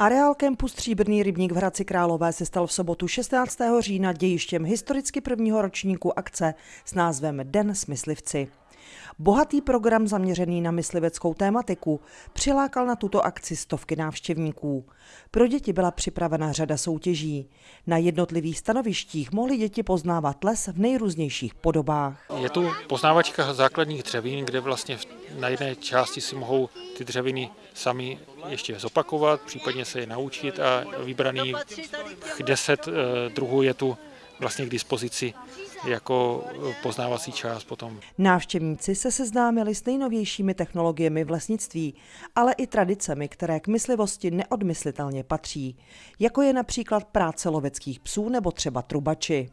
Areál kempu Stříbrný rybník v Hradci Králové se stal v sobotu 16. října dějištěm historicky prvního ročníku akce s názvem Den smyslivci. Bohatý program zaměřený na mysliveckou tématiku přilákal na tuto akci stovky návštěvníků. Pro děti byla připravena řada soutěží. Na jednotlivých stanovištích mohly děti poznávat les v nejrůznějších podobách. Je tu poznávačka základních dřevín, kde vlastně na jedné části si mohou ty dřeviny sami ještě zopakovat, případně se je naučit a vybraný deset eh, druhů je tu vlastně k dispozici jako poznávací část potom. Návštěvníci se seznámili s nejnovějšími technologiemi v lesnictví, ale i tradicemi, které k myslivosti neodmyslitelně patří, jako je například práce loveckých psů nebo třeba trubači.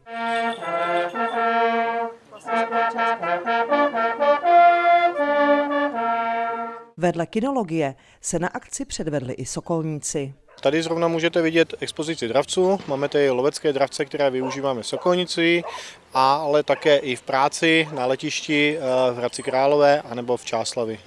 Vedle kinologie se na akci předvedli i sokolníci. Tady zrovna můžete vidět expozici dravců. Máme tady lovecké dravce, které využíváme v Sokolnici, ale také i v práci na letišti eh, v Hradci Králové anebo v Čáslavi.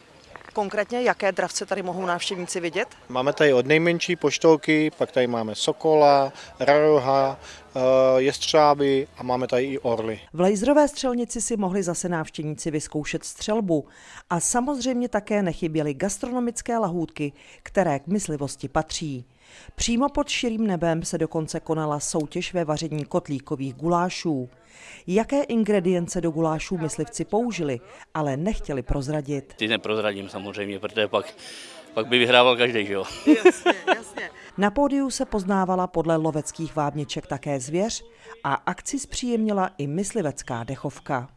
Konkrétně jaké dravce tady mohou návštěvníci vidět? Máme tady od nejmenší poštolky, pak tady máme sokola, raroha, eh, jestřáby a máme tady i orly. V laserové střelnici si mohli zase návštěvníci vyzkoušet střelbu a samozřejmě také nechyběly gastronomické lahůdky, které k myslivosti patří. Přímo pod širým nebem se dokonce konala soutěž ve vaření kotlíkových gulášů. Jaké ingredience do gulášů myslivci použili, ale nechtěli prozradit. Ty neprozradím samozřejmě, protože pak, pak by vyhrával každý, že jo? Jasně, jasně. Na pódiu se poznávala podle loveckých vábniček také zvěř a akci zpříjemnila i myslivecká dechovka.